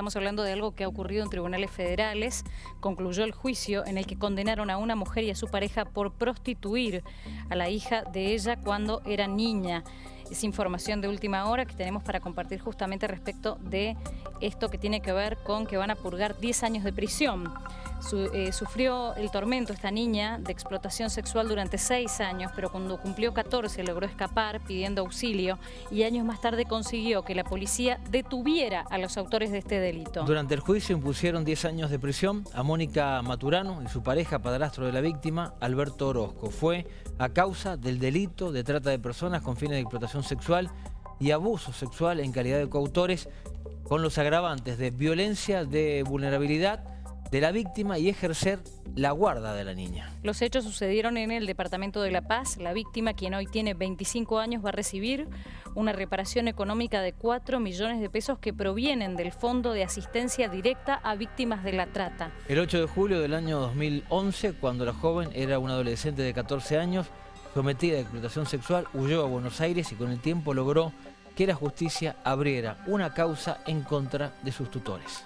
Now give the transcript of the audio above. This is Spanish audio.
estamos hablando de algo que ha ocurrido en tribunales federales. Concluyó el juicio en el que condenaron a una mujer y a su pareja por prostituir a la hija de ella cuando era niña. Es información de última hora que tenemos para compartir justamente respecto de esto que tiene que ver con que van a purgar 10 años de prisión. Eh, sufrió el tormento esta niña de explotación sexual durante 6 años, pero cuando cumplió 14 logró escapar pidiendo auxilio y años más tarde consiguió que la policía detuviera a los autores de este delito. Durante el juicio impusieron 10 años de prisión a Mónica Maturano y su pareja, padrastro de la víctima, Alberto Orozco. Fue a causa del delito de trata de personas con fines de explotación sexual y abuso sexual en calidad de coautores con los agravantes de violencia de vulnerabilidad de la víctima y ejercer la guarda de la niña. Los hechos sucedieron en el Departamento de La Paz. La víctima, quien hoy tiene 25 años, va a recibir una reparación económica de 4 millones de pesos que provienen del Fondo de Asistencia Directa a Víctimas de la Trata. El 8 de julio del año 2011, cuando la joven era una adolescente de 14 años, sometida a explotación sexual, huyó a Buenos Aires y con el tiempo logró que la justicia abriera una causa en contra de sus tutores.